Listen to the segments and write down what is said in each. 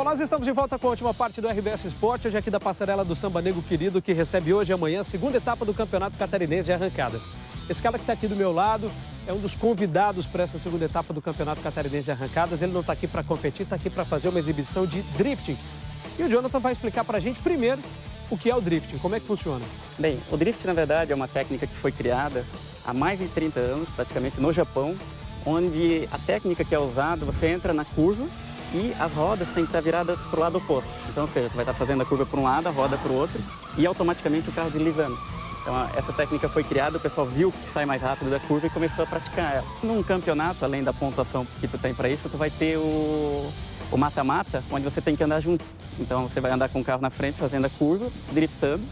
Bom, nós estamos de volta com a última parte do RBS Esporte, hoje aqui da passarela do Samba Nego Querido, que recebe hoje e amanhã a segunda etapa do Campeonato Catarinense de Arrancadas. Esse cara que está aqui do meu lado é um dos convidados para essa segunda etapa do Campeonato Catarinense de Arrancadas. Ele não está aqui para competir, está aqui para fazer uma exibição de drifting. E o Jonathan vai explicar para a gente primeiro o que é o drifting, como é que funciona. Bem, o drift, na verdade, é uma técnica que foi criada há mais de 30 anos, praticamente no Japão, onde a técnica que é usada, você entra na curva e as rodas têm que estar viradas para o lado oposto. Então, ou seja, você vai estar fazendo a curva para um lado, a roda para o outro e automaticamente o carro deslizando. Então, essa técnica foi criada, o pessoal viu que sai mais rápido da curva e começou a praticar ela. Num campeonato, além da pontuação que tu tem para isso, tu vai ter o mata-mata, onde você tem que andar junto. Então, você vai andar com o carro na frente, fazendo a curva, driftando,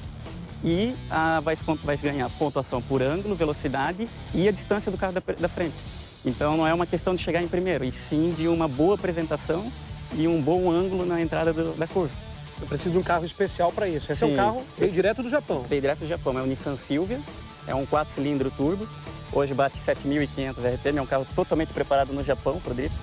e ah, vai, vai ganhar pontuação por ângulo, velocidade e a distância do carro da, da frente. Então não é uma questão de chegar em primeiro, e sim de uma boa apresentação e um bom ângulo na entrada do, da curva. Eu preciso de um carro especial para isso. Esse sim. é um carro veio direto do Japão. Veio direto do Japão, é o Nissan Silvia, é um 4 cilindro turbo. Hoje bate 7.500 RPM, é um carro totalmente preparado no Japão para o drift.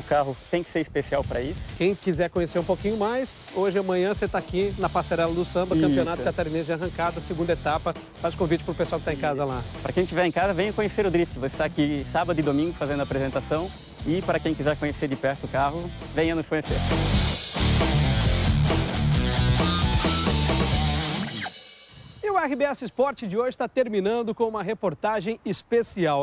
O carro tem que ser especial para isso. Quem quiser conhecer um pouquinho mais, hoje e amanhã você está aqui na Passarela do Samba, isso. Campeonato Catarinense de Arrancada, segunda etapa. Faz convite para o pessoal que está em casa lá. Para quem estiver em casa, venha conhecer o Drift. Você está aqui sábado e domingo fazendo a apresentação. E para quem quiser conhecer de perto o carro, venha nos conhecer. E o RBS Esporte de hoje está terminando com uma reportagem especial.